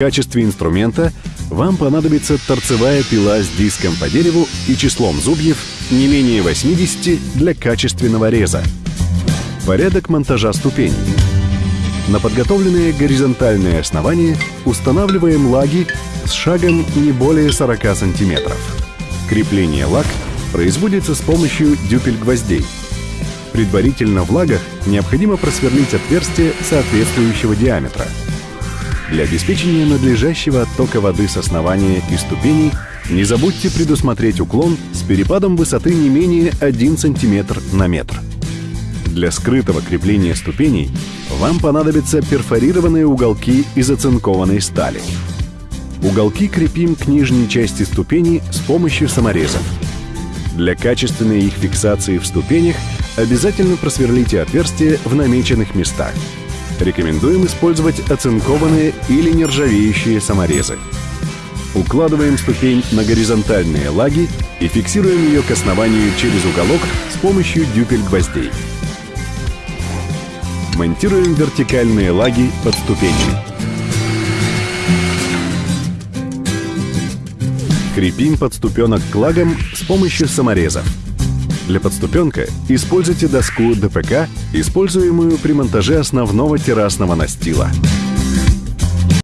В качестве инструмента вам понадобится торцевая пила с диском по дереву и числом зубьев не менее 80 для качественного реза. Порядок монтажа ступеней. На подготовленные горизонтальные основания устанавливаем лаги с шагом не более 40 сантиметров. Крепление лаг производится с помощью дюпель-гвоздей. Предварительно в лагах необходимо просверлить отверстие соответствующего диаметра. Для обеспечения надлежащего оттока воды с основания и ступеней не забудьте предусмотреть уклон с перепадом высоты не менее 1 см на метр. Для скрытого крепления ступеней вам понадобятся перфорированные уголки из оцинкованной стали. Уголки крепим к нижней части ступеней с помощью саморезов. Для качественной их фиксации в ступенях обязательно просверлите отверстия в намеченных местах. Рекомендуем использовать оцинкованные или нержавеющие саморезы. Укладываем ступень на горизонтальные лаги и фиксируем ее к основанию через уголок с помощью дюпель-гвоздей. Монтируем вертикальные лаги под ступенями. Крепим подступенок к лагам с помощью саморезов. Для подступенка используйте доску ДПК, используемую при монтаже основного террасного настила.